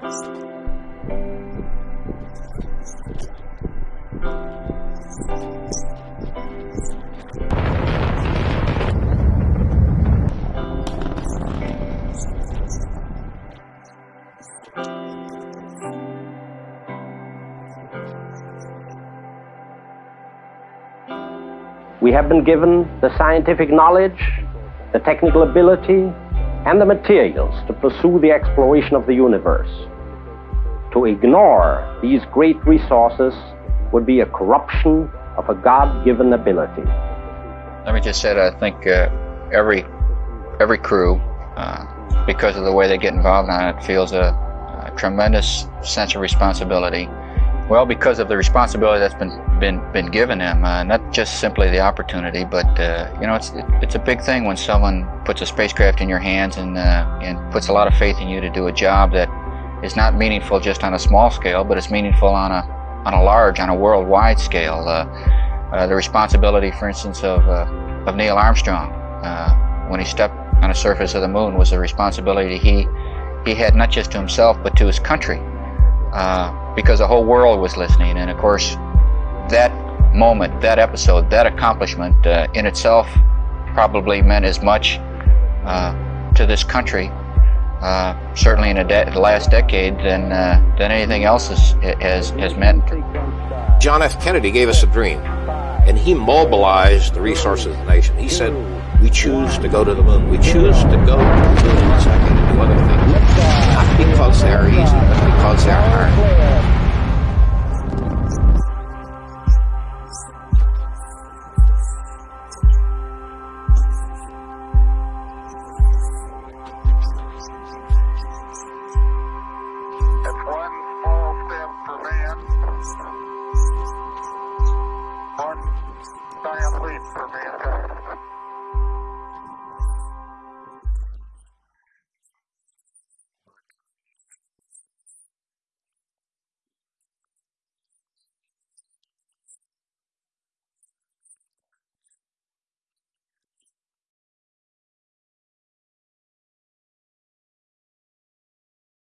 We have been given the scientific knowledge, the technical ability, and the materials to pursue the exploration of the universe. To ignore these great resources would be a corruption of a God-given ability. Let me just say that I think uh, every every crew, uh, because of the way they get involved on it, feels a, a tremendous sense of responsibility well, because of the responsibility that's been been been given him, uh, not just simply the opportunity, but uh, you know, it's it's a big thing when someone puts a spacecraft in your hands and uh, and puts a lot of faith in you to do a job that is not meaningful just on a small scale, but it's meaningful on a on a large, on a worldwide scale. Uh, uh, the responsibility, for instance, of uh, of Neil Armstrong when he stepped on the surface of the moon was a responsibility he he had not just to himself but to his country. Because the whole world was listening. And of course, that moment, that episode, that accomplishment uh, in itself probably meant as much uh, to this country, uh, certainly in the last decade, than, uh, than anything else has, has, has meant. John F. Kennedy gave us a dream, and he mobilized the resources of the nation. He said, we choose to go to the moon. We choose to go to the moon. for me.